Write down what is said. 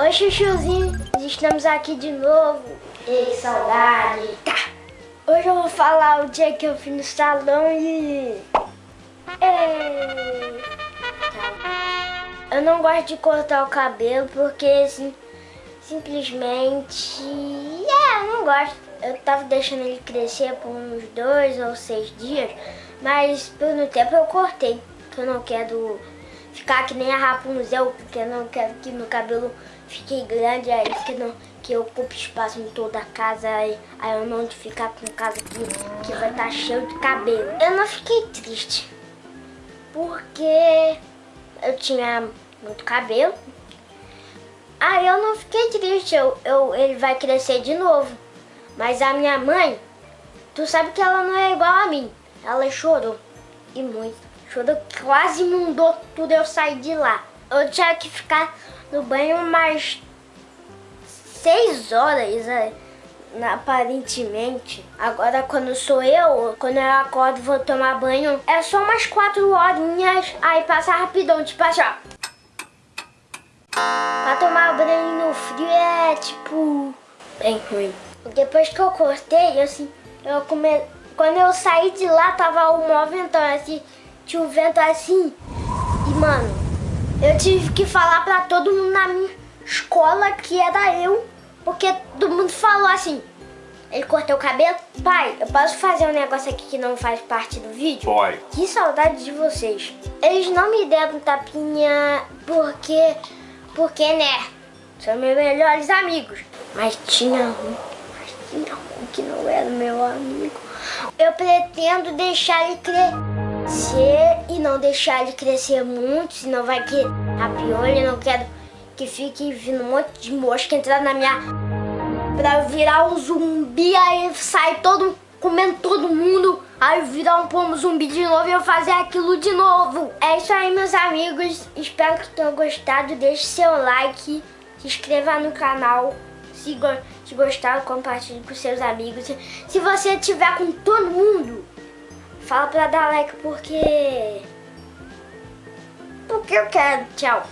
Oi, chuchuzinho, estamos aqui de novo. Ei, saudade. Tá. Hoje eu vou falar o dia que eu fui no salão e... Ei. Tá. Eu não gosto de cortar o cabelo porque, assim, simplesmente... É, eu não gosto. Eu tava deixando ele crescer por uns dois ou seis dias, mas um tempo eu cortei, que eu não quero ficar que nem a Rapunzel, porque eu não quero que meu cabelo fique grande, aí que, não, que ocupe espaço em toda a casa, aí, aí eu não ficar com casa que, que vai estar tá cheio de cabelo. Eu não fiquei triste, porque eu tinha muito cabelo, aí eu não fiquei triste, eu, eu, ele vai crescer de novo. Mas a minha mãe, tu sabe que ela não é igual a mim, ela chorou, e muito. Chorou, quase inundou tudo, eu saí de lá. Eu tinha que ficar no banho umas seis horas, né? aparentemente. Agora quando sou eu, quando eu acordo vou tomar banho, é só umas quatro horinhas, aí passa rapidão, tipo assim, ó. Pra tomar banho no frio é tipo bem ruim. Depois que eu cortei, assim, eu come... quando eu saí de lá tava o maior ventão, assim, tinha um vento assim. E, mano, eu tive que falar pra todo mundo na minha escola que era eu. Porque todo mundo falou assim. Ele cortou o cabelo. Pai, eu posso fazer um negócio aqui que não faz parte do vídeo? Boy. Que saudade de vocês. Eles não me deram tapinha porque... Porque, né? São meus melhores amigos. Mas tinha um... Mas tinha um que não era meu amigo. Eu pretendo deixar ele crescer crescer e não deixar ele crescer muito, senão vai que a piolha, não quero que fique vindo um monte de mosca entrar na minha... Pra virar um zumbi, aí sai todo, comendo todo mundo, aí virar um pomo zumbi de novo e eu fazer aquilo de novo. É isso aí, meus amigos, espero que tenham gostado, deixe seu like, se inscreva no canal, se, se gostaram, compartilhe com seus amigos. Se você tiver com todo mundo, Fala pra dar like porque... Porque eu quero. Tchau.